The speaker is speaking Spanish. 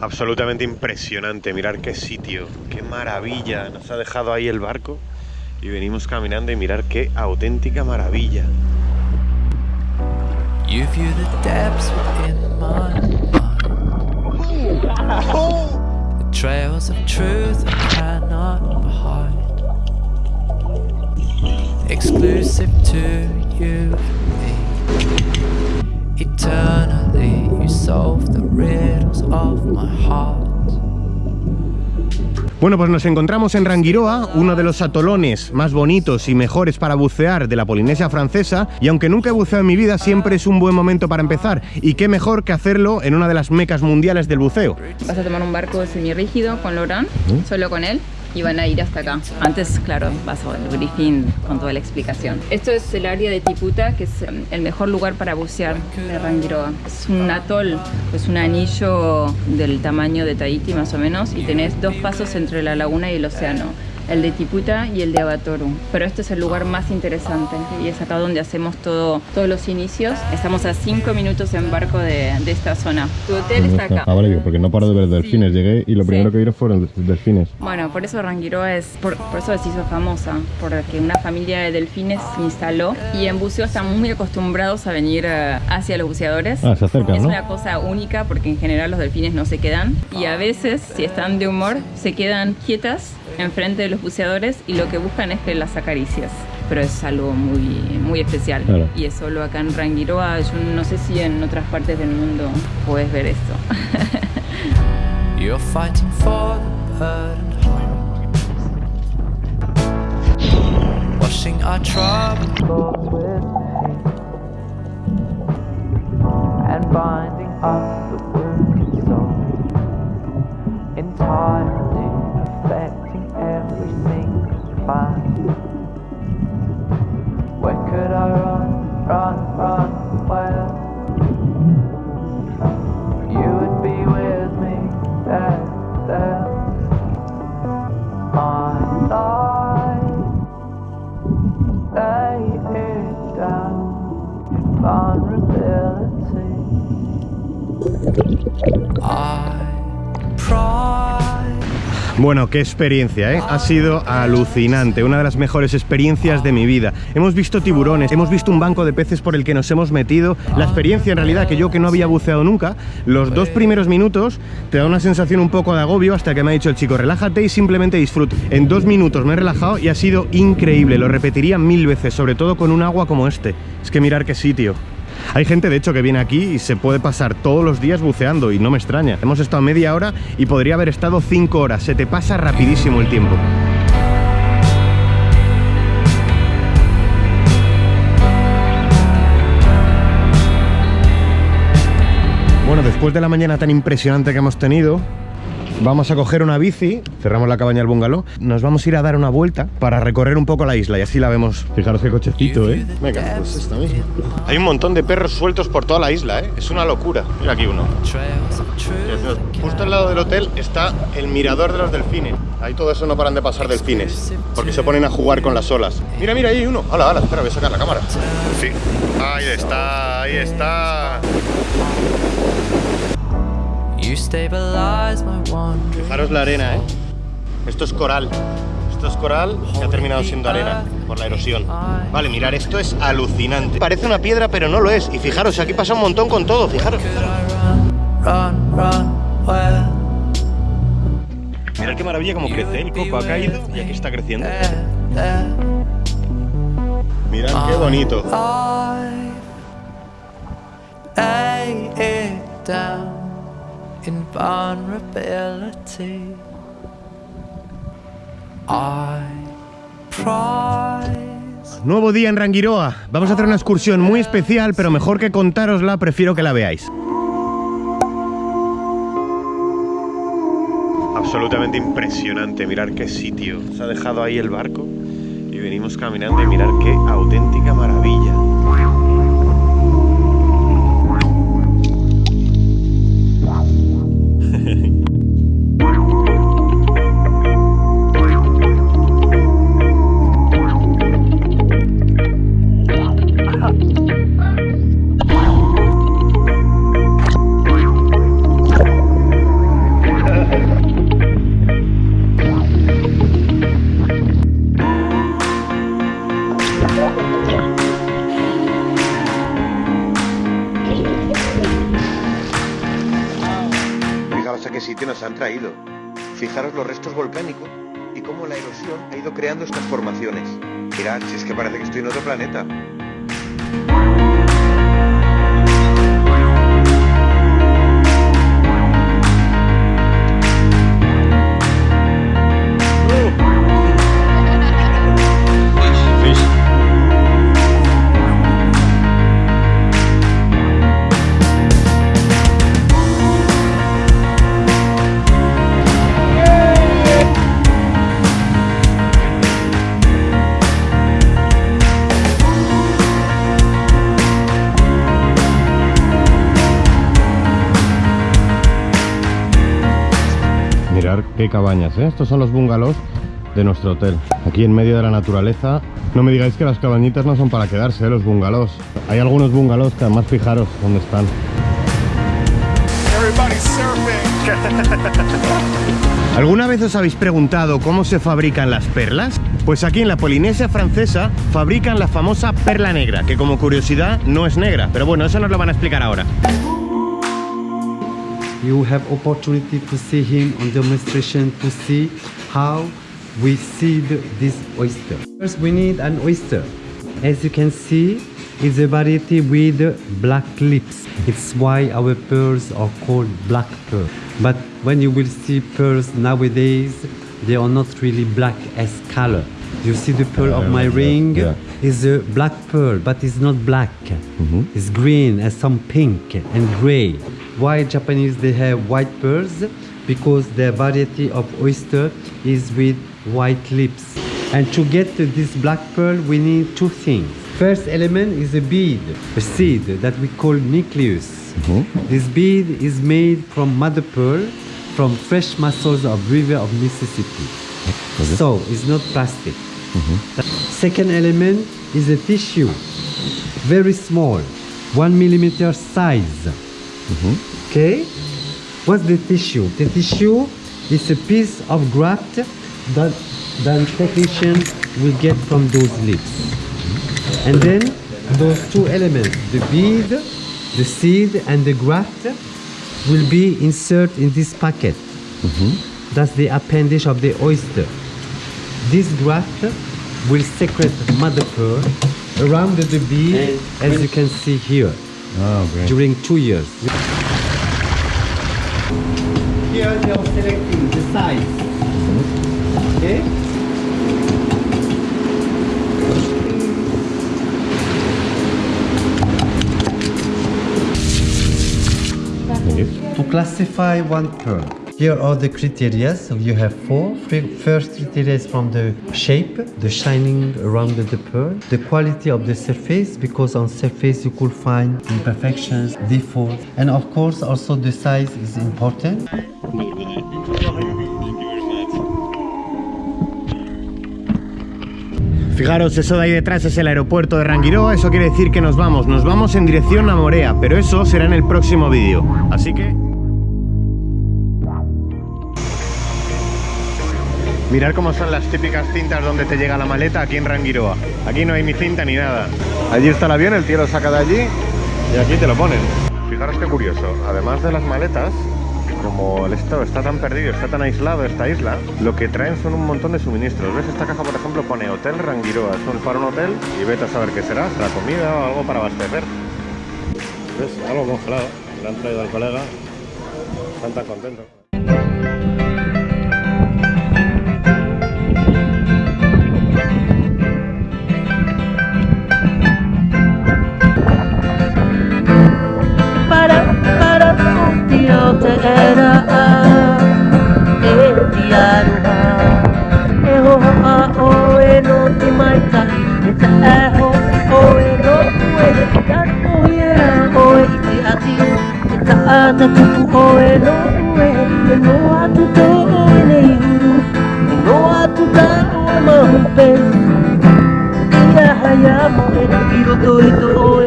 Absolutamente impresionante, mirar qué sitio, qué maravilla. Nos ha dejado ahí el barco y venimos caminando y mirar qué auténtica maravilla. You view the depths within my mind. The trails of truth I Bueno, pues nos encontramos en Rangiroa, uno de los atolones más bonitos y mejores para bucear de la Polinesia francesa, y aunque nunca he buceado en mi vida, siempre es un buen momento para empezar, y qué mejor que hacerlo en una de las mecas mundiales del buceo. Vas a tomar un barco semirrígido con Laurent, solo con él, y van a ir hasta acá. Antes, claro, vas al briefing con toda la explicación. Esto es el área de Tiputa, que es em, el mejor lugar para bucear de Rangiroa. Es un atol, es un anillo del tamaño de Tahiti más o menos, y tenés dos pasos entre la laguna y el océano el de Tiputa y el de Abatoru. Pero este es el lugar más interesante y es acá donde hacemos todo, todos los inicios. Estamos a 5 minutos en barco de, de esta zona. Tu hotel está acá. Ah, vale, digo, porque no paro de ver delfines. Llegué y lo Sí. primero que vi fueron delfines. Bueno, por eso Rangiroa es, por, por eso se hizo famosa, porque una familia de delfines se instaló y en buceo están muy acostumbrados a venir eh, hacia los buceadores. Ah, se acercan, Es ¿no? una cosa única porque en general los delfines no se quedan y a veces, si están de humor, se quedan quietas enfrente de los buceadores y lo que buscan es que las acaricias. Pero es algo muy, muy especial Claro. y es solo acá en Rangiroa. Yo no sé si en otras partes del mundo puedes ver esto. You're fighting for the heart. Washing our troubled thoughts with pain. And binding up the wounded soul. Entirely Bueno, qué experiencia, ¿eh? Ha sido alucinante, una de las mejores experiencias de mi vida. Hemos visto tiburones, hemos visto un banco de peces por el que nos hemos metido. La experiencia, en realidad, que yo que no había buceado nunca, los dos primeros minutos te da una sensación un poco de agobio hasta que me ha dicho el chico, relájate y simplemente disfruta. En dos minutos me he relajado y ha sido increíble, lo repetiría mil veces, sobre todo con un agua como este. Es que mirar qué sitio. Hay gente, de hecho, que viene aquí y se puede pasar todos los días buceando y no me extraña. Hemos estado media hora y podría haber estado cinco horas. Se te pasa rapidísimo el tiempo. Bueno, después de la mañana tan impresionante que hemos tenido, vamos a coger una bici, cerramos la cabaña del bungalow, nos vamos a ir a dar una vuelta para recorrer un poco la isla y así la vemos. Fijaros qué cochecito, ¿eh? Venga, pues esta misma. Hay un montón de perros sueltos por toda la isla, ¿eh? Es una locura. Mira aquí uno. Justo al lado del hotel está el mirador de los delfines. Ahí todo eso no paran de pasar delfines, porque se ponen a jugar con las olas. Mira, mira, ahí hay uno. Hala, hala, espera, voy a sacar la cámara. Sí. Ahí está, ahí está. Fijaros la arena, ¿eh? Esto es coral. Esto es coral que ha terminado siendo arena por la erosión. Vale, mirar, esto es alucinante. Parece una piedra, pero no lo es. Y fijaros, aquí pasa un montón con todo, fijaros. Mirad qué maravilla como crece. ¿eh? El coco ha caído y aquí está creciendo. Mirad qué bonito. In vulnerability. I prize. Nuevo día en Rangiroa. Vamos a hacer una excursión muy especial, pero mejor que contárosla, prefiero que la veáis. Absolutamente impresionante, mirar qué sitio. Se ha dejado ahí el barco y venimos caminando y mirar qué auténtica maravilla. Restos volcánicos y cómo la erosión ha ido creando estas formaciones. Mirad, si es que parece que estoy en otro planeta. Mirar qué cabañas, ¿eh? Estos son los bungalows de nuestro hotel. Aquí en medio de la naturaleza. No me digáis que las cabañitas no son para quedarse, ¿eh? los bungalows. Hay algunos bungalows que además fijaros dónde están. ¿Alguna vez os habéis preguntado cómo se fabrican las perlas? Pues aquí en la Polinesia francesa fabrican la famosa perla negra, que como curiosidad no es negra. Pero bueno, eso nos lo van a explicar ahora. You have opportunity to see him on demonstration to see how we seed this oyster. First we need an oyster. As you can see, it's a variety with black lips. It's why our pearls are called black pearl. But when you will see pearls nowadays, they are not really black as color. You see the pearl of my ring yeah. is a black pearl, but it's not black. Mm-hmm. It's green and some pink and gray. Why Japanese they have white pearls? Because their variety of oyster is with white lips. And to get to this black pearl, we need two things. First element is a bead, a seed that we call nucleus. Mm-hmm. This bead is made from mother pearl from fresh mussels of river of Mississippi. So it's not plastic. Mm-hmm. Second element is a tissue, very small, one millimeter size. Okay? What's the tissue? The tissue is a piece of graft that the technician will get from those lips. And then those two elements, the bead, the seed, and the graft, will be inserted in this packet. Mm-hmm. That's the appendage of the oyster. This graft will secrete mother pearl around the bead, as you can see here, Ah, during two years. Here they are selecting the size. Okay? To classify one pearl, here are the criteria. So you have four. Fir- First criteria is from the shape, the shining around the pearl, the quality of the surface, because on surface you could find imperfections, defaults, and of course also the size is important. Fijaros, eso de ahí detrás es el aeropuerto de Rangiroa, eso quiere decir que nos vamos, nos vamos en dirección a Morea, pero eso será en el próximo vídeo, así que... Mirad cómo son las típicas cintas donde te llega la maleta aquí en Rangiroa. Aquí no hay ni cinta ni nada. Allí está el avión, el tío lo saca de allí y aquí te lo ponen. Fijaros qué curioso, además de las maletas, como el estado está tan perdido, está tan aislado esta isla, lo que traen son un montón de suministros. ¿Ves? Esta caja, por ejemplo, pone Hotel Rangiroa. Es un- para un hotel y vete a saber qué será. ¿Será comida o algo para abastecer? ¿Ves? Algo congelado. Le han traído al colega. Están tan contentos. at the oh, hello, hello at the door, hello at the door, hello at the door, hello at the door, hello at the door, hello at the door, hello